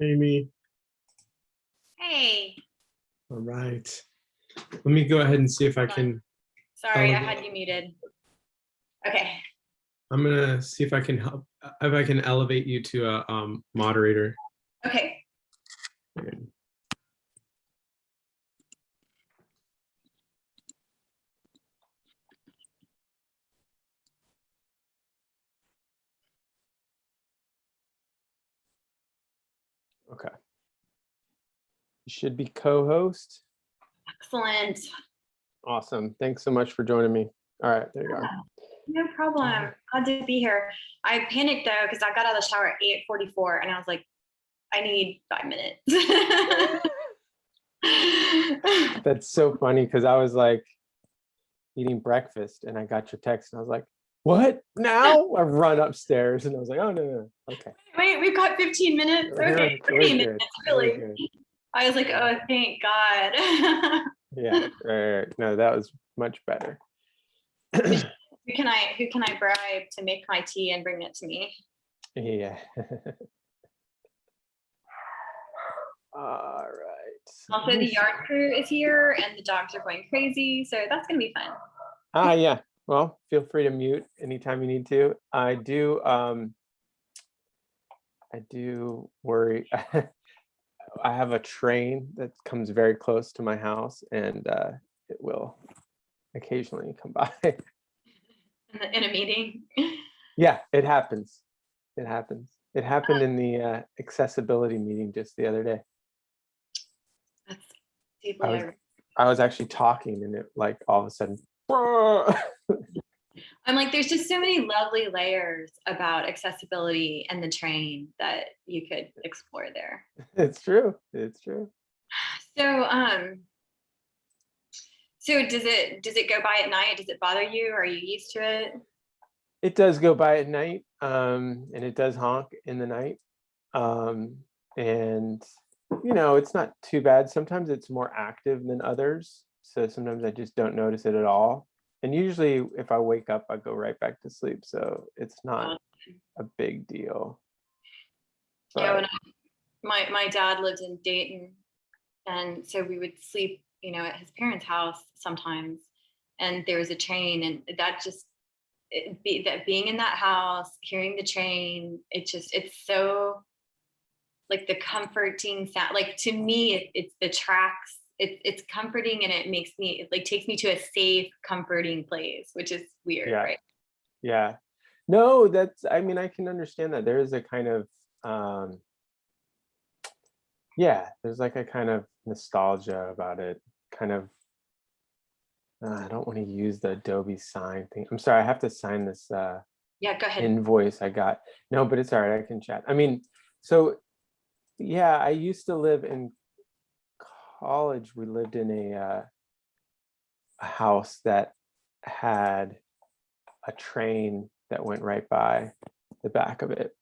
Amy. Hey, All right. Let me go ahead and see if I can, sorry, I had you muted. Okay, I'm gonna see if I can help, if I can elevate you to a um, moderator. okay. Okay. You should be co-host. Excellent. Awesome. Thanks so much for joining me. All right, there you are. No problem. Glad to be here. I panicked though, because I got out of the shower at eight forty-four and I was like, I need five minutes. That's so funny because I was like eating breakfast and I got your text and I was like, what now? I run upstairs and I was like, oh, no, no, okay. Wait, we've got fifteen minutes? Okay, good, thirty minutes, really. I was like, oh, thank God. Yeah, right, right, no, that was much better. Who can I, who can I bribe to make my tea and bring it to me? Yeah. All right. Also, the yard crew is here and the dogs are going crazy, so that's gonna be fun. Ah, yeah. Well, feel free to mute anytime you need to. I do, um, I do worry. I have a train that comes very close to my house and, uh, it will occasionally come by. In, the, in a meeting. Yeah, it happens. It happens. It happened in the, uh, accessibility meeting just the other day. That's deeply. was- I was actually talking and it like all of a sudden. I'm like, there's just so many lovely layers about accessibility and the train that you could explore there. It's true. It's true. So, um, so does it does it go by at night? Does it bother you? Are you used to it? It does go by at night, um, and it does honk in the night. Um, and you know, it's not too bad. Sometimes it's more active than others. So sometimes I just don't notice it at all. And usually if I wake up, I go right back to sleep. So it's not um a big deal. Yeah, when I, my my dad lived in Dayton, and so we would sleep, you know, at his parents' house sometimes, and there was a train, and that just be that being in that house, hearing the train, it just it's so like the comforting sound. Like to me, it, it's the tracks. It, it's comforting and it makes me it like takes me to a safe, comforting place, which is weird, Yeah. right? Yeah. No, that's, I mean, I can understand that. There is a kind of, um, yeah, there's like a kind of nostalgia about it, kind of, uh, I don't want to use the Adobe sign thing. I'm sorry, I have to sign this uh, Yeah, go ahead. invoice I got. No, but it's all right, I can chat. I mean, so, yeah, I used to live in college. We lived in a, uh, a house that had a train that went right by the back of it.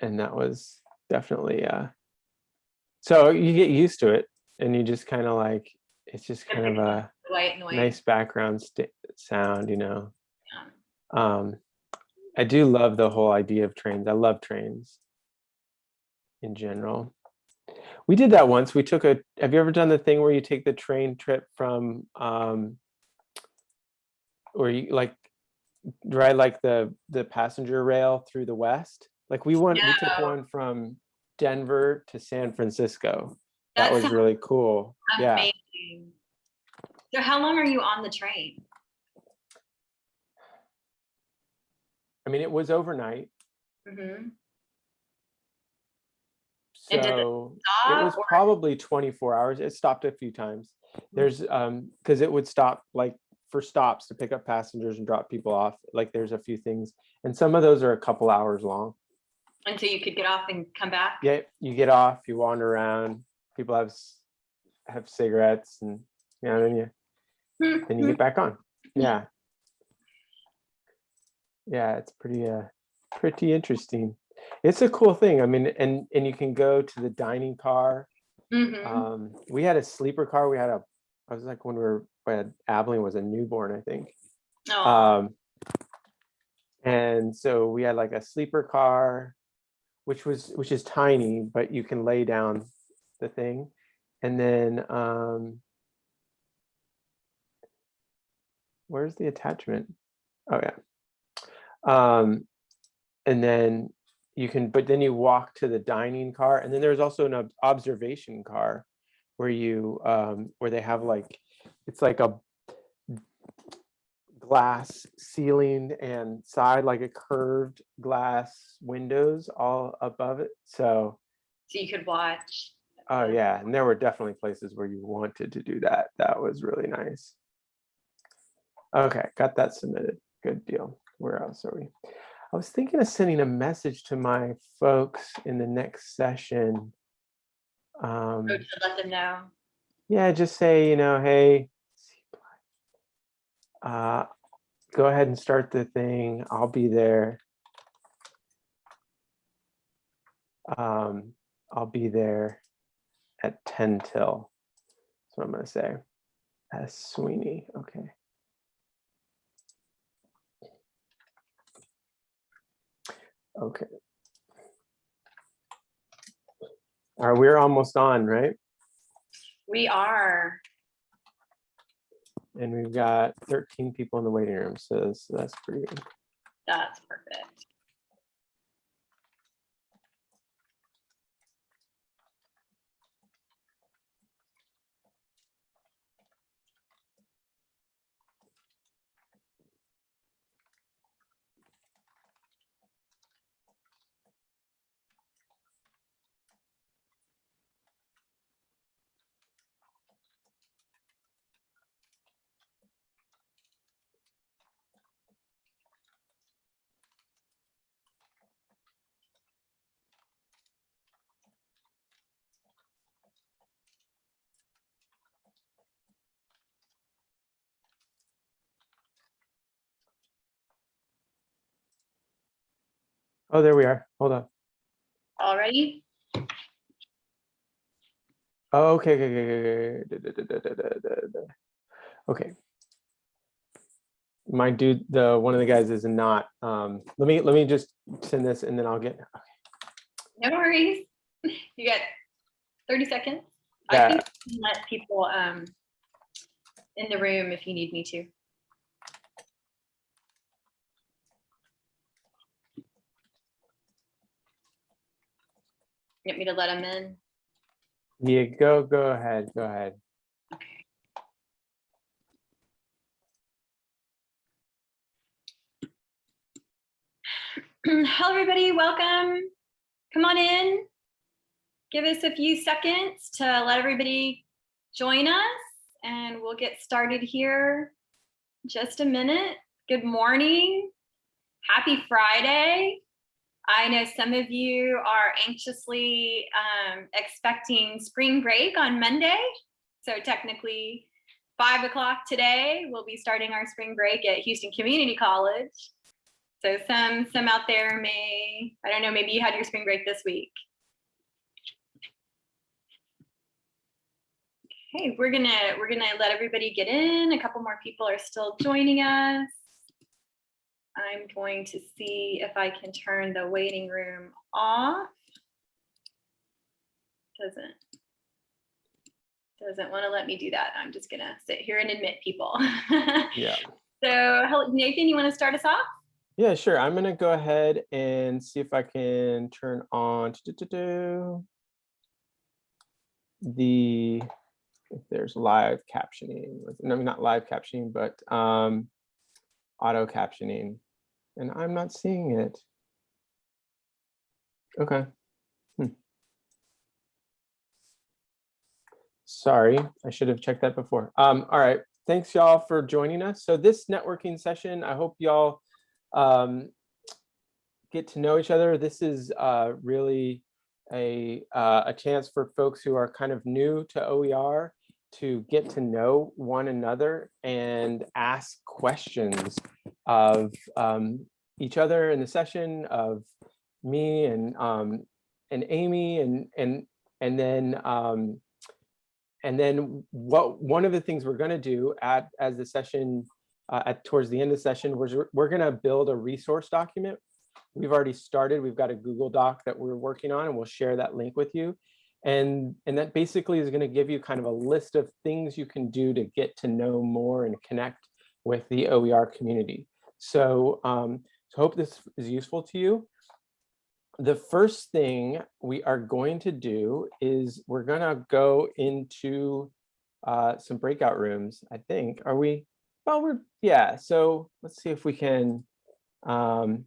And that was definitely, uh, so you get used to it and you just kind of like, it's just kind of a White nice background sound, you know. Um, I do love the whole idea of trains. I love trains in general. We did that once. We took a, have you ever done the thing where you take the train trip from, um, where you like ride like the, the passenger rail through the West? Like we went, we took one from Denver to San Francisco. That was really cool. Yeah. Amazing. So how long are you on the train? I mean, it was overnight. Mhm. And did it So it was or- probably 24 hours. It stopped a few times. There's um because it would stop like for stops to pick up passengers and drop people off. Like there's a few things, and some of those are a couple hours long. And so you could get off and come back? Yeah, you get off, you wander around. People have have cigarettes, and you know, then you Hmm, then you get back on. Yeah, yeah, it's pretty uh pretty interesting. It's a cool thing. I mean, and and you can go to the dining car. mhm. Um, we had a sleeper car. We had a, I was like when we were, when Abilene was a newborn, I think. Aw, Um, and so we had like a sleeper car. which was, which is tiny, but you can lay down the thing. And then, um, where's the attachment? Oh, yeah. Um, and then you can, but then you walk to the dining car. And then there's also an observation car where you, um, where they have like, it's like a glass ceiling and side, like a curved glass windows all above it. So, So you could watch. oh yeah, and there were definitely places where you wanted to do that. That was really nice. Okay, got that submitted. Good deal. Where else are we? I was thinking of sending a message to my folks in the next session. Um, Oh, let them know. yeah, just say, you know, hey, uh, go ahead and start the thing. I'll be there. Um, I'll be there at 10 till. That's what I'm gonna say. S Sweeney, okay. Okay. All right, we're almost on, right? We are. And we've got 13 people in the waiting room, so that's, that's pretty good. That's perfect. Oh, there we are. Hold on. Already? Oh, okay, okay, okay, okay, okay. Okay. My dude, the, one of the guys is not, um, let me, let me just send this and then I'll get, No worries. You got 30 seconds. Yeah. I think I can let people um in the room if you need me to. Get me to let them in? yeah, go, go ahead, go ahead. Okay. Hello, everybody. Welcome. Come on in. Give us a few seconds to let everybody join us and we'll get started here. Just a minute. Good morning. Happy Friday. I know some of you are anxiously um, expecting spring break on Monday. So technically, five o'clock today, we'll be starting our spring break at Houston Community College. So some some out there may, I don't know, maybe you had your spring break this week. Okay, we're gonna we're gonna let everybody get in. A couple more people are still joining us. I'm going to see if I can turn the waiting room off. Doesn't doesn't want to let me do that. I'm just gonna sit here and admit people. Yeah. so Nathan, you want to start us off? Yeah, sure. I'm gonna go ahead and see if I can turn on the, if there's live captioning, with- no, not live captioning, but um, auto captioning, and I'm not seeing it. Okay. Hmm. Sorry, I should have checked that before. Um, all right, thanks y'all for joining us. So this networking session, I hope y'all um, get to know each other. This is uh, really a, uh, a chance for folks who are kind of new to OER to get to know one another and ask questions of um, each other in the session of me and um, and Amy and and and then um, and then what one of the things we're going to do at as the session uh, at towards the end of the session was we're, we're going to build a resource document we've already started. We've got a Google Doc that we're working on and we'll share that link with you. And, and that basically is going to give you kind of a list of things you can do to get to know more and connect with the OER community. So, um, so hope this is useful to you. The first thing we are going to do is we're going to go into uh, some breakout rooms, I think. Are we? Well, we're, yeah. So let's see if we can um,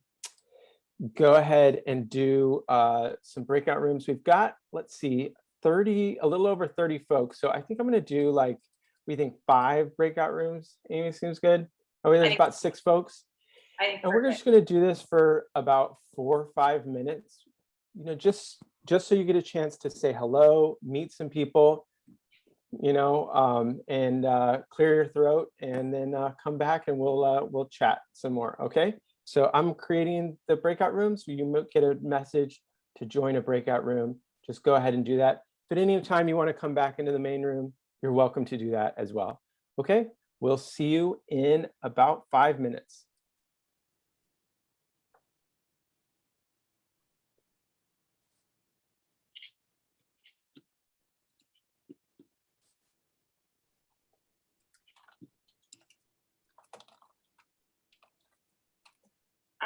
go ahead and do uh, some breakout rooms. We've got, let's see, 30, a little over 30 folks. So I think I'm going to do like, we think five breakout rooms. Amy seems good. Oh, there's about six folks. And we're perfect. just gonna do this for about four or five minutes. You know, just, just so you get a chance to say hello, meet some people, you know, um, and uh, clear your throat and then uh, come back and we'll, uh, we'll chat some more, okay? So I'm creating the breakout rooms. You get a message to join a breakout room. Just go ahead and do that. At any time you want to come back into the main room, you're welcome to do that as well. Okay, we'll see you in about five minutes.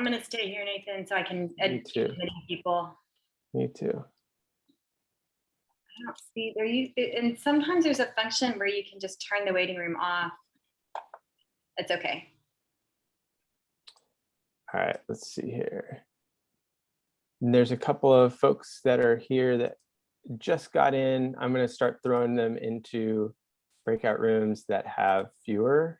I'm gonna stay here, Nathan, so I can educate many people. Me too. I don't see there you, and sometimes there's a function where you can just turn the waiting room off. It's okay. All right, let's see here. And there's a couple of folks that are here that just got in. I'm going to start throwing them into breakout rooms that have fewer.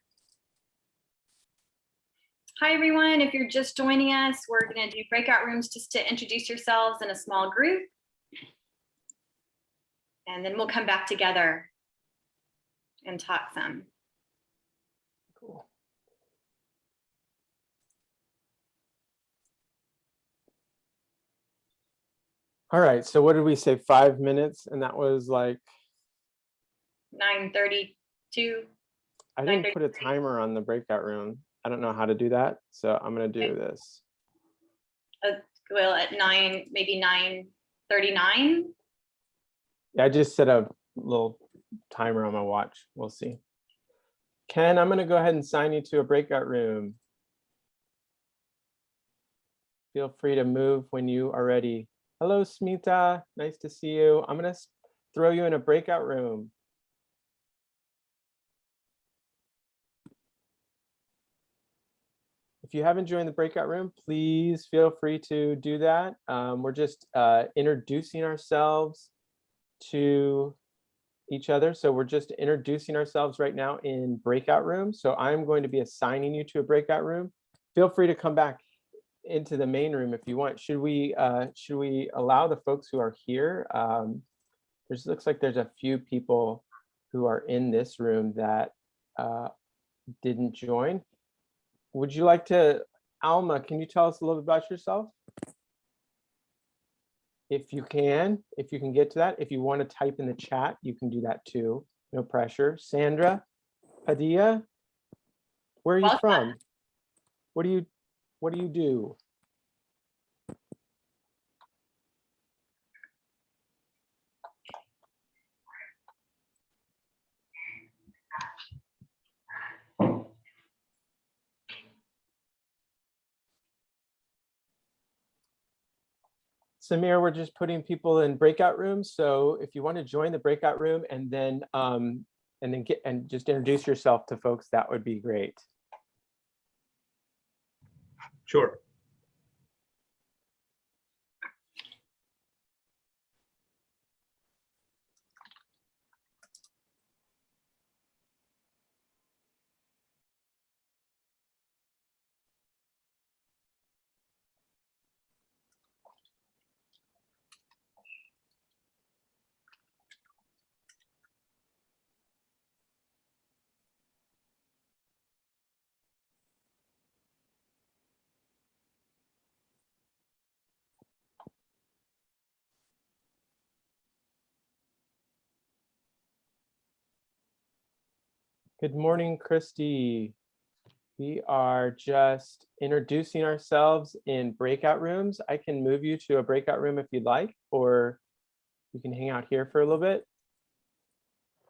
Hi, everyone. If you're just joining us, we're gonna do breakout rooms just to introduce yourselves in a small group. And then we'll come back together and talk some. Cool. All right, so what did we say? Five minutes, and that was like Nine thirty-two. I didn't put a timer on the breakout room. I don't know how to do that, so I'm gonna do Okay. this. Uh, well, at nine, maybe nine thirty-nine. Yeah, I just set a little timer on my watch. We'll see. Ken, I'm gonna go ahead and sign you to a breakout room. Feel free to move when you are ready. Hello, Smita. Nice to see you. I'm gonna throw you in a breakout room. You haven't joined the breakout room, please feel free to do that. Um, we're just uh, introducing ourselves to each other. So we're just introducing ourselves right now in breakout rooms. So I'm going to be assigning you to a breakout room. Feel free to come back into the main room if you want. Should we uh, should we allow the folks who are here? Um, there's looks like there's a few people who are in this room that uh, didn't join. Would you like to, Alma, can you tell us a little bit about yourself? If you can, if you can get to that, if you want to type in the chat, you can do that too. No pressure. Sandra Padilla, where are you Welcome. from? What do you, what do you do? Samir, we're just putting people in breakout rooms. So if you want to join the breakout room and then um, and then get and just introduce yourself to folks, that would be great. Sure. Good morning, Christy. We are just introducing ourselves in breakout rooms. I can move you to a breakout room if you'd like, or you can hang out here for a little bit.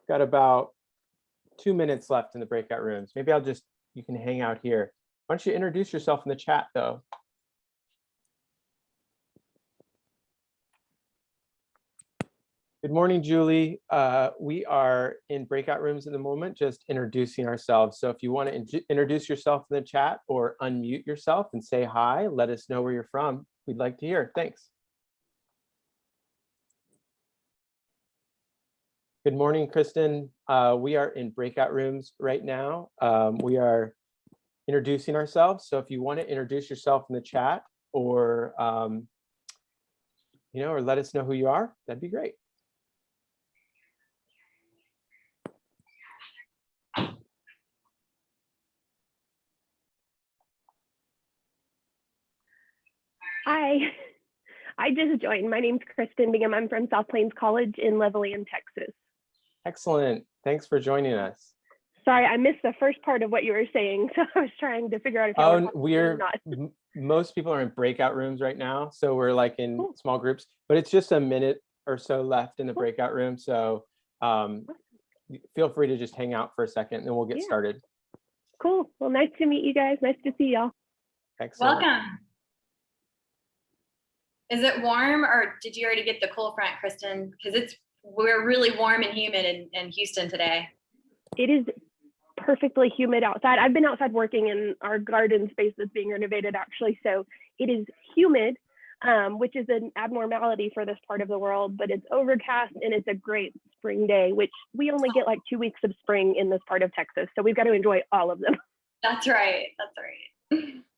Got about two minutes left in the breakout rooms. Maybe I'll just, you can hang out here. Why don't you introduce yourself in the chat though? Good morning, Julie. Uh, we are in breakout rooms at the moment, just introducing ourselves. So if you want to introduce yourself in the chat or unmute yourself and say hi, let us know where you're from. We'd like to hear. Thanks. Good morning, Kristen. Uh, we are in breakout rooms right now. Um, we are introducing ourselves. So if you want to introduce yourself in the chat or, um, you know, or let us know who you are, that'd be great. Hi, I just joined. My name's Kristen Bingham. I'm from South Plains College in Levelland, Texas. Excellent. Thanks for joining us. Sorry, I missed the first part of what you were saying, so I was trying to figure out if you were Oh, we're, not. most people are in breakout rooms right now, so we're like in Cool. small groups, but it's just a minute or so left in the Cool. breakout room, so um, feel free to just hang out for a second, and then we'll get Yeah. started. Cool. Well, nice to meet you guys. Nice to see y'all. Excellent. Welcome. Is it warm or did you already get the cool front, Kristen? Because it's, we're really warm and humid in, in Houston today. It is perfectly humid outside. I've been outside working in our garden space that's being renovated actually, so it is humid, um, which is an abnormality for this part of the world, but it's overcast and it's a great spring day, which we only get like two weeks of spring in this part of Texas, so we've got to enjoy all of them. That's right, that's right.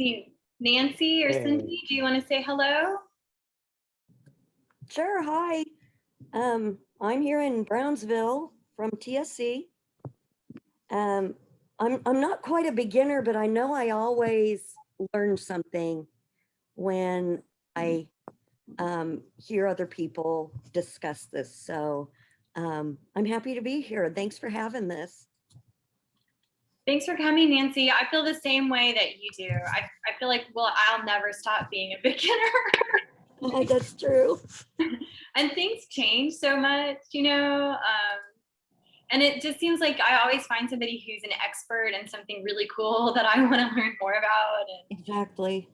See, Nancy or Hey. Cindy, do you want to say hello? Sure, hi. Um, I'm here in Brownsville from TSC. Um, I'm, I'm not quite a beginner, but I know I always learn something when I um, hear other people discuss this. So um, I'm happy to be here. Thanks for having this. Thanks for coming, Nancy. I feel the same way that you do. I, I feel like, well, I'll never stop being a beginner. That's true. and things change so much, you know. Um, and it just seems like I always find somebody who's an expert in something really cool that I want to learn more about. And Exactly.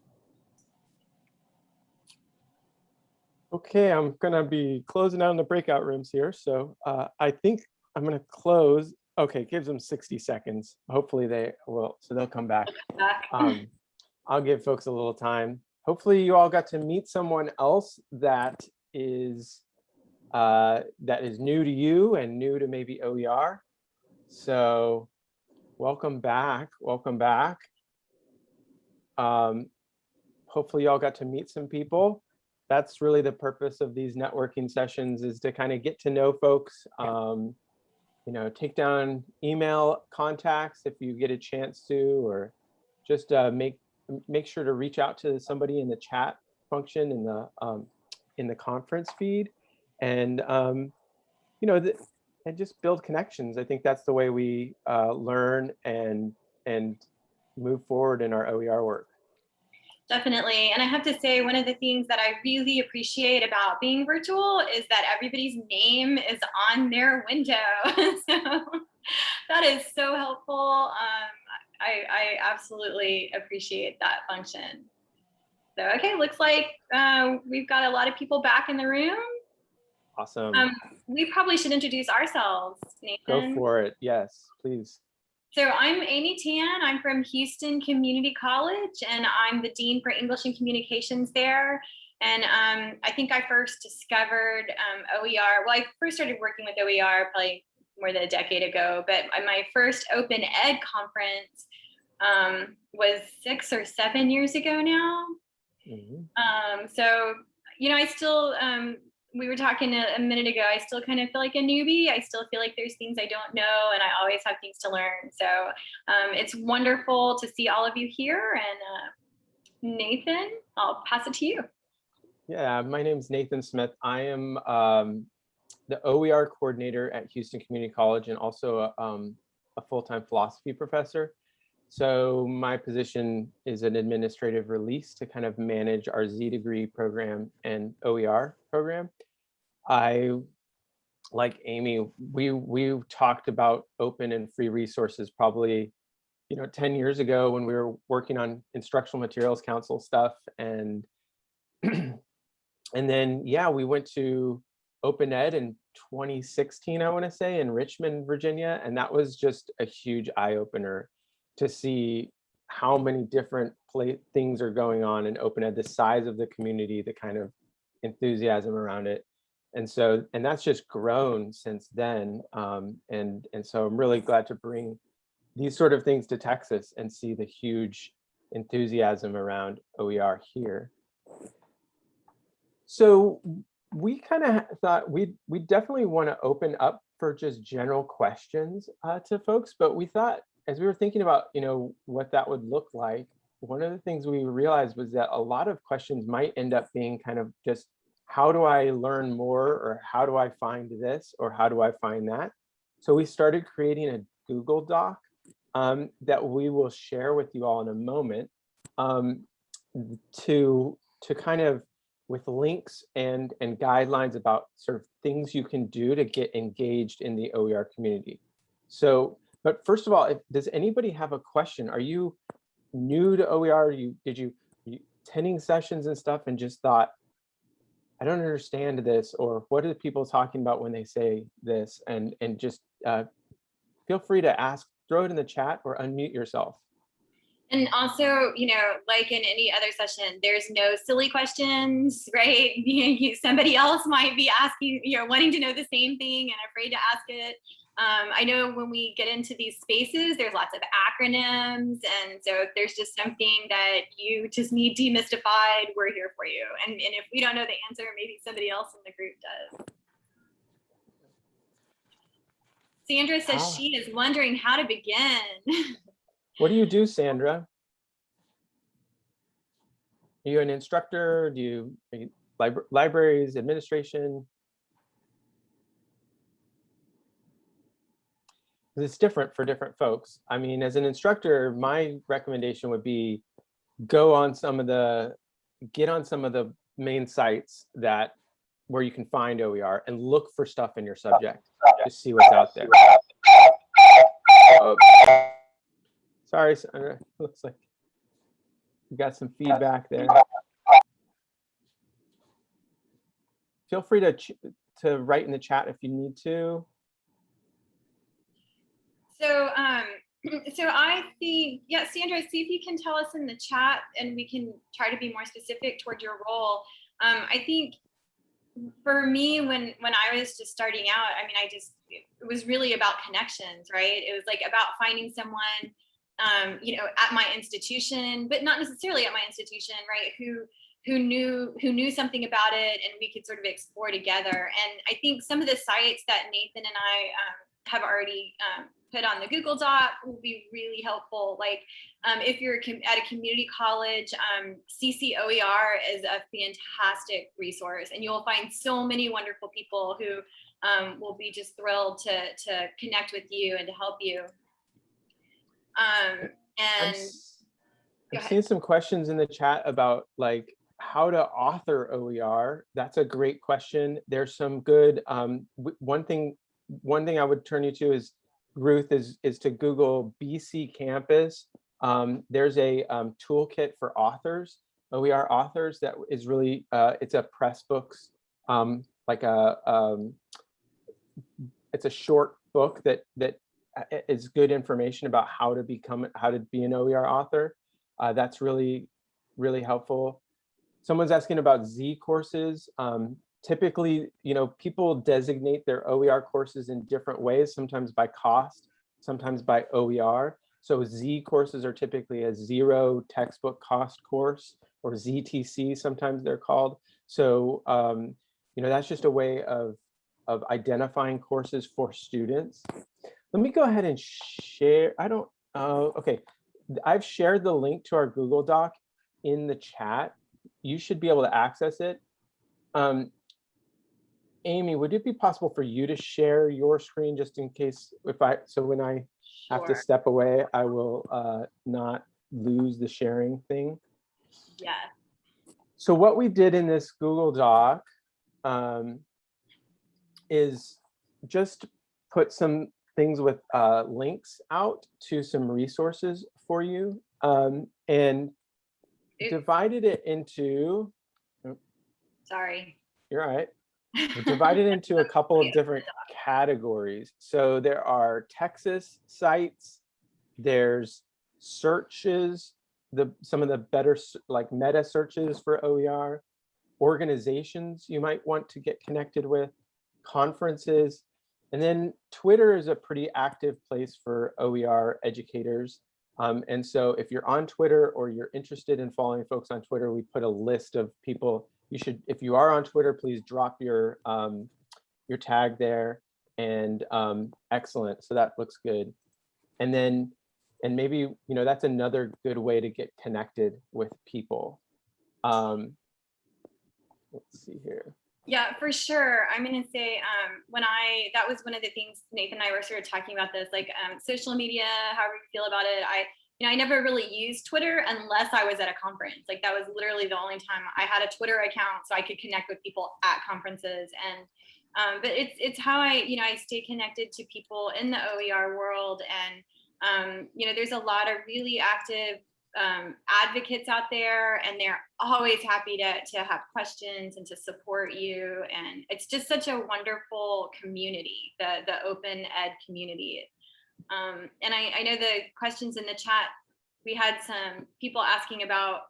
Okay, I'm gonna be closing down the breakout rooms here, so uh, I think I'm gonna close. Okay, gives them 60 seconds. Hopefully they will, so they'll come back. um, I'll give folks a little time. Hopefully you all got to meet someone else that is uh, that is new to you and new to maybe OER. So welcome back, welcome back. Um, hopefully y'all got to meet some people. That's really the purpose of these networking sessions is to kind of get to know folks. Um, you know, take down email contacts if you get a chance to, or just uh, make make sure to reach out to somebody in the chat function in the um, in the conference feed, and um, you know, and just build connections. I think that's the way we uh, learn and and move forward in our OER work. Definitely. And I have to say, one of the things that I really appreciate about being virtual is that everybody's name is on their window. so that is so helpful. Um, I, I absolutely appreciate that function. So, okay, looks like uh, we've got a lot of people back in the room. Awesome. Um, we probably should introduce ourselves, Go for it. Yes, please. So I'm Amy Tan. I'm from Houston Community College, and I'm the Dean for English and Communications there. And um, I think I first discovered um, OER. Well, I first started working with OER probably more than a decade ago, but my first Open Ed conference um, was six or seven years ago now. Mhm. Um, so, you know, I still, um, we were talking a, a minute ago, I still kind of feel like a newbie. I still feel like there's things I don't know and I always have things to learn. So um, it's wonderful to see all of you here. And uh, Nathan, I'll pass it to you. Yeah, my name's Nathan Smith. I am um, the OER coordinator at Houston Community College and also a, um, a full-time philosophy professor. So my position is an administrative release to kind of manage our Z degree program and OER program. I, like Amy, we we talked about open and free resources probably, you know, 10 years ago when we were working on instructional materials council stuff and and then yeah, we went to Open Ed in 2016, I want to say, in Richmond, Virginia, and that was just a huge eye opener to see how many different play things are going on in open ed the size of the community the kind of enthusiasm around it and so and that's just grown since then um, and and so i'm really glad to bring these sort of things to texas and see the huge enthusiasm around oer here. So we kind of thought we we definitely want to open up for just general questions uh, to folks but we thought as we were thinking about, you know, what that would look like, one of the things we realized was that a lot of questions might end up being kind of just, how do I learn more? Or how do I find this? Or how do I find that? So we started creating a Google Doc um, that we will share with you all in a moment um, to, to kind of with links and, and guidelines about sort of things you can do to get engaged in the OER community. So but first of all, if, does anybody have a question? Are you new to OER? You did you, you attending sessions and stuff and just thought, I don't understand this, or what are people talking about when they say this? And and just uh, feel free to ask, throw it in the chat or unmute yourself. And also, you know, like in any other session, there's no silly questions, right? Somebody else might be asking, you know, wanting to know the same thing and afraid to ask it. Um, I know when we get into these spaces, there's lots of acronyms. And so if there's just something that you just need demystified, we're here for you. And, and if we don't know the answer, maybe somebody else in the group does. Sandra says Ah. she is wondering how to begin. What do you do, Sandra? Are you an instructor? Do you, you libra- libraries, administration? It's different for different folks. I mean, as an instructor, my recommendation would be go on some of the, get on some of the main sites that, where you can find OER and look for stuff in your subject, to see what's out there. Oh, Sorry, Sandra, uh, looks like we got some feedback there. Feel free to, to write in the chat if you need to. So, um, so I think, yeah, Sandra, see if you can tell us in the chat and we can try to be more specific toward your role. Um, I think for me, when, when I was just starting out, I mean, I just, it was really about connections, right? It was like about finding someone, um, you know, at my institution, but not necessarily at my institution, right? Who, who knew who knew something about it and we could sort of explore together and i think some of the sites that nathan and i um, have already um, put on the google doc will be really helpful like um, if you're at a community college um, ccoer is a fantastic resource and you'll find so many wonderful people who um, will be just thrilled to to connect with you and to help you um, and go I've seen some questions in the chat about like how to author OER. That's a great question. There's some good, um, one thing, one thing I would turn you to is Ruth is, is to Google BCcampus. Um, there's a um, toolkit for authors, OER authors that is really, uh, it's a Pressbooks, um, like a, um, it's a short book that, that uh, is good information about how to become, how to be an OER author. Uh, that's really, really helpful. Someone's asking about Z courses. Um, typically, you know, people designate their OER courses in different ways, sometimes by cost, sometimes by OER. So Z courses are typically a zero textbook cost course or ZTC, sometimes they're called. So, um, you know, that's just a way of, of identifying courses for students. Let me go ahead and share, I don't, uh, okay. I've shared the link to our Google Doc in the chat. You should be able to access it. Um, Amy, would it be possible for you to share your screen just in case if I, so when I have to step away, I will uh, not lose the sharing thing? Yeah. So what we did in this Google Doc um, is just put some things with uh, links out to some resources for you um, and It- divided it into, Sorry. you're right, divided into a couple of different categories. So there are Texas sites, there's searches, the some of the better like meta searches for OER, organizations you might want to get connected with, conferences, and then Twitter is a pretty active place for OER educators. Um, and so if you're on Twitter or you're interested in following folks on Twitter, we put a list of people you should, if you are on Twitter, please drop your um, your tag there and um, excellent. So that looks good. And then, and maybe, you know, that's another good way to get connected with people. Um, let's see here. Yeah, for sure. I'm gonna say um, when I that was one of the things Nathan and I were sort of talking about this, like um, social media, however you feel about it. I you know I never really used Twitter unless I was at a conference. Like that was literally the only time I had a Twitter account so I could connect with people at conferences. And um, but it's it's how I you know I stay connected to people in the OER world. And um, you know there's a lot of really active um, advocates out there and they're always happy to, to have questions and to support you. And it's just such a wonderful community, the, the open ed community. Um, and I, I know the questions in the chat, we had some people asking about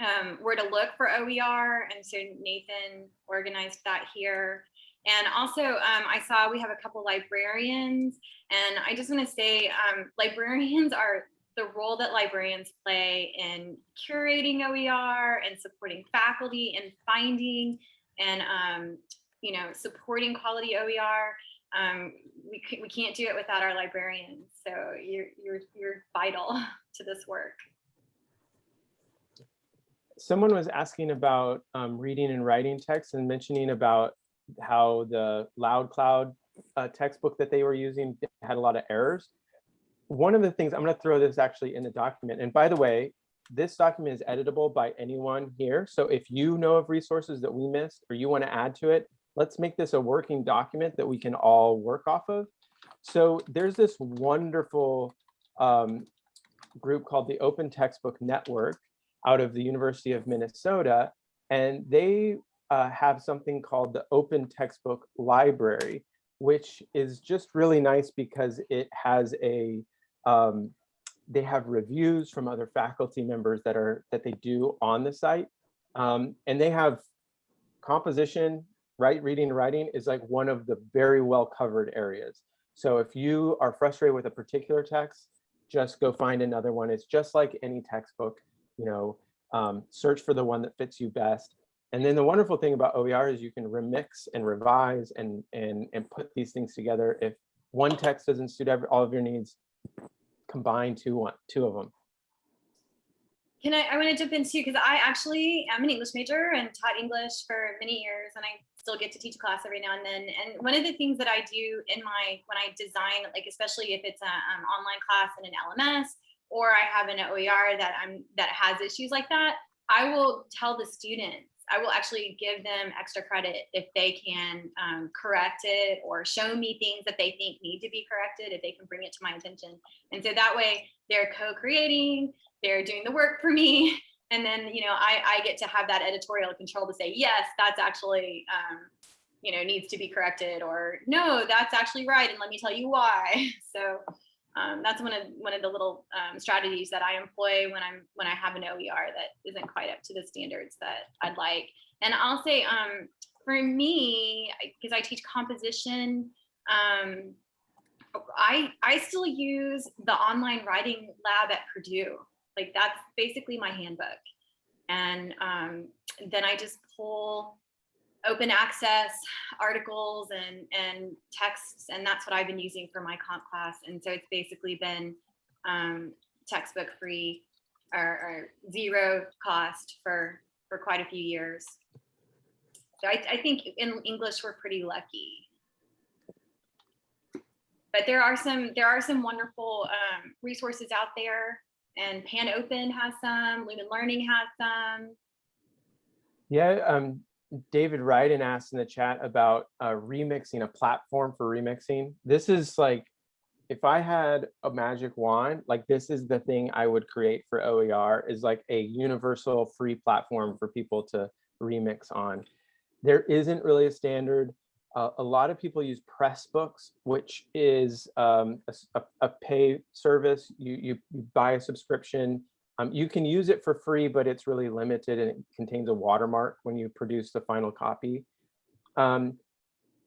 um, where to look for OER. And so Nathan organized that here. And also, um, I saw we have a couple librarians, and I just want to say um, librarians are the role that librarians play in curating OER and supporting faculty and finding and um, you know supporting quality OER. Um, we, we can't do it without our librarians. So you're you're you're vital to this work. Someone was asking about um, reading and writing text and mentioning about how the Loud Cloud uh, textbook that they were using had a lot of errors. One of the things, I'm going to throw this actually in the document. And by the way, this document is editable by anyone here. So if you know of resources that we missed or you want to add to it, let's make this a working document that we can all work off of. So there's this wonderful um, group called the Open Textbook Network out of the University of Minnesota, and they uh, have something called the Open Textbook Library, which is just really nice because it has a, um, they have reviews from other faculty members that are, that they do on the site. Um, and they have composition, right, reading and writing is like one of the very well covered areas. So if you are frustrated with a particular text, just go find another one. It's just like any textbook, you know, um, search for the one that fits you best. And then the wonderful thing about OER is you can remix and revise and and and put these things together. If one text doesn't suit every, all of your needs, combine two one two of them. Can I, I want to jump in too, because I actually am an English major and taught English for many years, and I still get to teach a class every now and then. And one of the things that I do in my, when I design, like especially if it's an um, online class in an LMS, or I have an OER that I'm, that has issues like that, I will tell the students, I will actually give them extra credit if they can um, correct it or show me things that they think need to be corrected, if they can bring it to my attention. And so that way they're co-creating, they're doing the work for me. And then, you know, I, I get to have that editorial control to say, yes, that's actually, um, you know, needs to be corrected or no, that's actually right. And let me tell you why. So um, that's one of one of the little um, strategies that I employ when I'm when I have an OER that isn't quite up to the standards that I'd like. And I'll say um, for me, because I teach composition, um, I I still use the online writing lab at Purdue. Like that's basically my handbook. And um, then I just pull open access articles and and texts and that's what I've been using for my comp class and so it's basically been um, textbook free or, or zero cost for for quite a few years So I, I think in English, we're pretty lucky. But there are some, there are some wonderful um, resources out there and Pan Open has some, Lumen Learning has some. Yeah, um, David Ryden asked in the chat about uh, remixing a platform for remixing. This is like, if I had a magic wand, like this is the thing I would create for OER is like a universal free platform for people to remix on. There isn't really a standard. A lot of people use Pressbooks, which is um, a- a pay service. You, you, you buy a subscription. Um, you can use it for free, but it's really limited and it contains a watermark when you produce the final copy. Um,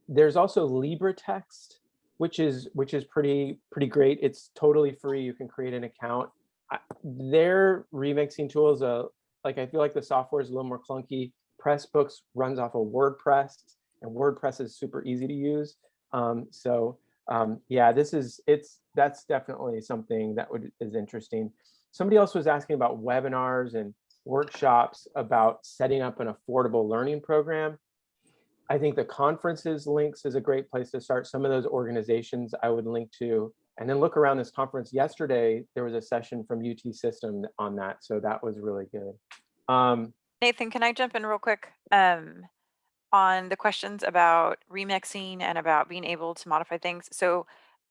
there's also LibreText, which is which is pretty pretty great. It's totally free. You can create an account. I- Their remixing tools, uh, like I feel like the software is a little more clunky. Pressbooks runs off of WordPress, and WordPress is super easy to use. Um, so um, yeah, this is it's that's definitely something that would is interesting. Somebody else was asking about webinars and workshops about setting up an affordable learning program. I think the conferences links is a great place to start. Some of those organizations I would link to. And then look around this conference. Yesterday, there was a session from UT System on that. So that was really good. Um, Nathan, can I jump in real quick? Um, on the questions about remixing and about being able to modify things. So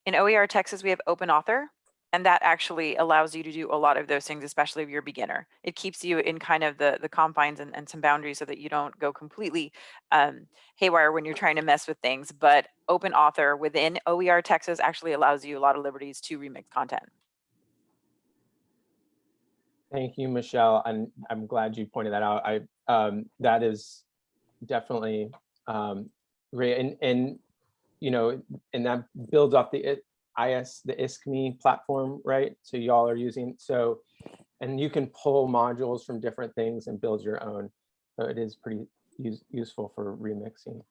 in OER Texas, we have open author, and that actually allows you to do a lot of those things, especially if you're a beginner. It keeps you in kind of the, the confines and, and some boundaries so that you don't go completely um, haywire when you're trying to mess with things. But open author within OER Texas actually allows you a lot of liberties to remix content. Thank you, Michelle, and I'm glad you pointed that out. I um, that is definitely um, great, and and you know, and that builds off the IS the ISKME platform, right? So y'all are using so, and you can pull modules from different things and build your own. So it is pretty use, useful for remixing.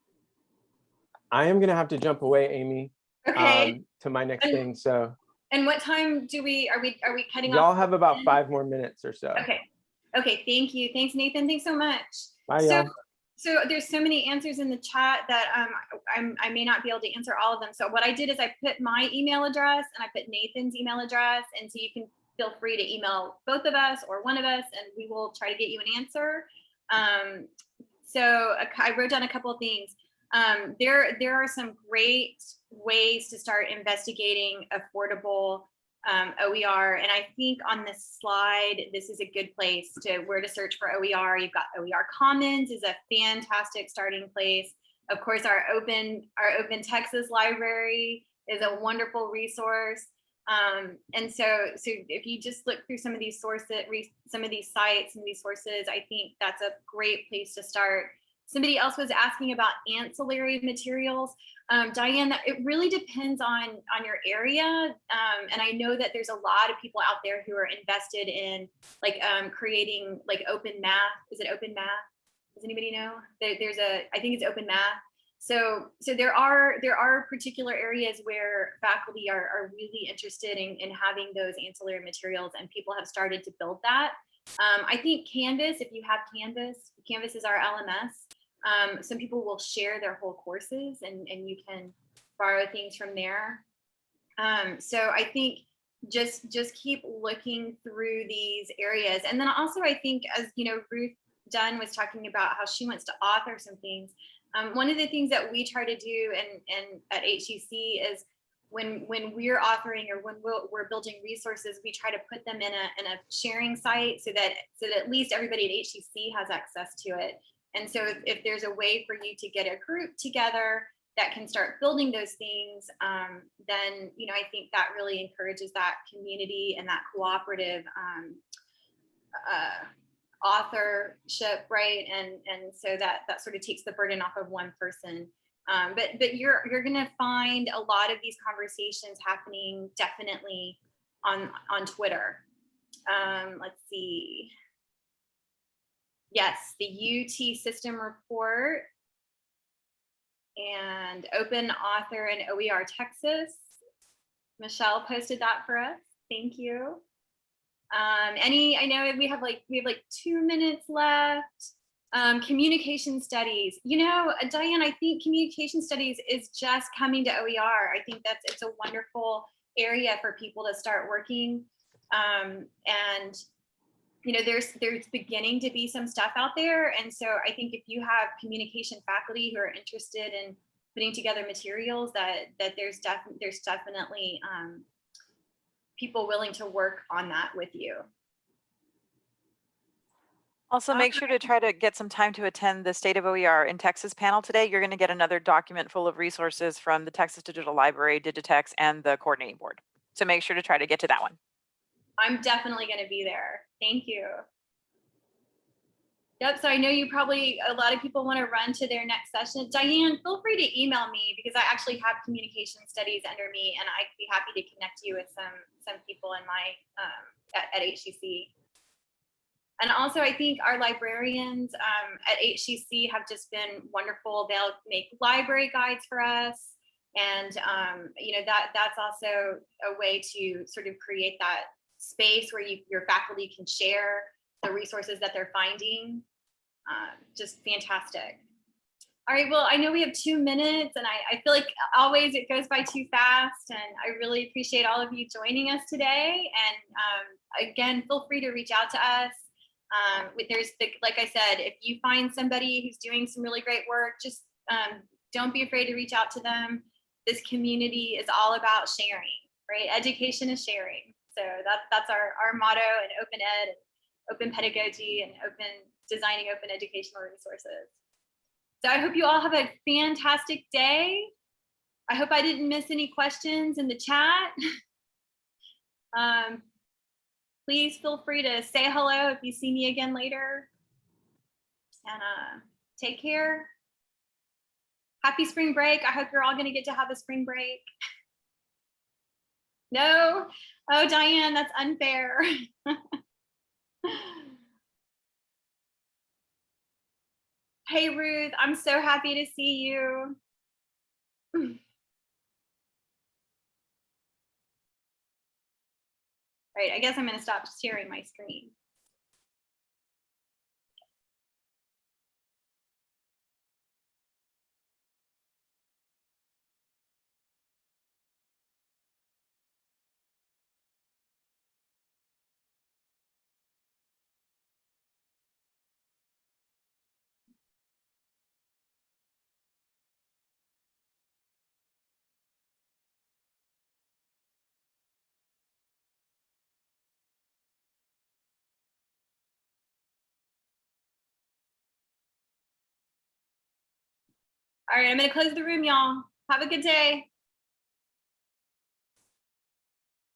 I am gonna have to jump away, Amy, Okay, um, to my next And- thing. So and what time do we, are we, are we cutting off? y'all have about five more minutes or so. Okay, okay, thank you. Thanks, Nathan. Thanks so much. Bye, So, y'all. So there's so many answers in the chat that um, I may not be able to answer all of them. So what I did is I put my email address and I put Nathan's email address. And so you can feel free to email both of us or one of us and we will try to get you an answer. Um, so I wrote down a couple of things. Um, there, there are some great ways to start investigating affordable um, OER. And I think on this slide, this is a good place to where to search for OER. You've got OER Commons is a fantastic starting place. Of course, our open our Open Texas Library is a wonderful resource. Um, and so, so if you just look through some of these sources, some of these sites and these sources, I think that's a great place to start. Somebody else was asking about ancillary materials. Um, Diane, it really depends on on your area, um, and I know that there's a lot of people out there who are invested in like um, creating like open math. Is it open math? Does anybody know? There, there's a, I think it's open math. So, so there are there are particular areas where faculty are, are really interested in, in having those ancillary materials, and people have started to build that. Um, I think Canvas, if you have Canvas, Canvas is our LMS. Um, some people will share their whole courses and, and you can borrow things from there. Um, so I think just just keep looking through these areas. And then also I think as you know, Ruth Dunn was talking about how she wants to author some things. Um, one of the things that we try to do and, and at HCC is when when we're authoring or when we're, we're building resources, we try to put them in a, in a sharing site so that so that at least everybody at HCC has access to it. And so if, if there's a way for you to get a group together that can start building those things, um, then you know I think that really encourages that community and that cooperative um, uh, authorship, right? And and so that that sort of takes the burden off of one person. Um, but but you're you're gonna find a lot of these conversations happening definitely on on Twitter. Um, let's see. Yes, the UT system report and open author and OER Texas. Michelle posted that for us. Thank you. Um, any, I know we have like, we have like two minutes left. Um, communication studies, you know, Diane, I think communication studies is just coming to OER. I think that's, it's a wonderful area for people to start working. Um, and, you know, there's, there's beginning to be some stuff out there. And so I think if you have communication faculty who are interested in putting together materials that, that there's definitely, there's definitely, um, people willing to work on that with you. Also, make sure to try to get some time to attend the State of OER in Texas panel today. You're going to get another document full of resources from the Texas Digital Library, Digitex, and the coordinating board. So make sure to try to get to that one. I'm definitely going to be there. Thank you. Yep. So I know you probably, a lot of people want to run to their next session. Diane, feel free to email me because I actually have communication studies under me and I'd be happy to connect you with some, some people in my, um, at, at HCC. And also I think our librarians um, at HCC have just been wonderful. They'll make library guides for us. And, um, you know, that that's also a way to sort of create that space where you, your faculty can share the resources that they're finding. Um, just fantastic. All right, well, I know we have two minutes and I, I feel like always it goes by too fast and I really appreciate all of you joining us today. And um, again, feel free to reach out to us. Um, there's, the, like I said, if you find somebody who's doing some really great work, just um, don't be afraid to reach out to them. This community is all about sharing, right? Education is sharing. So that, that's our, our motto in open ed, open pedagogy and open designing open educational resources. So I hope you all have a fantastic day. I hope I didn't miss any questions in the chat. um, please feel free to say hello if you see me again later. And uh, take care. Happy spring break. I hope you're all going to get to have a spring break. No? Oh, Diane, that's unfair. hey, Ruth, I'm so happy to see you. Right, I guess I'm going to stop sharing my screen. All right, I'm going to close the room, y'all. Have a good day.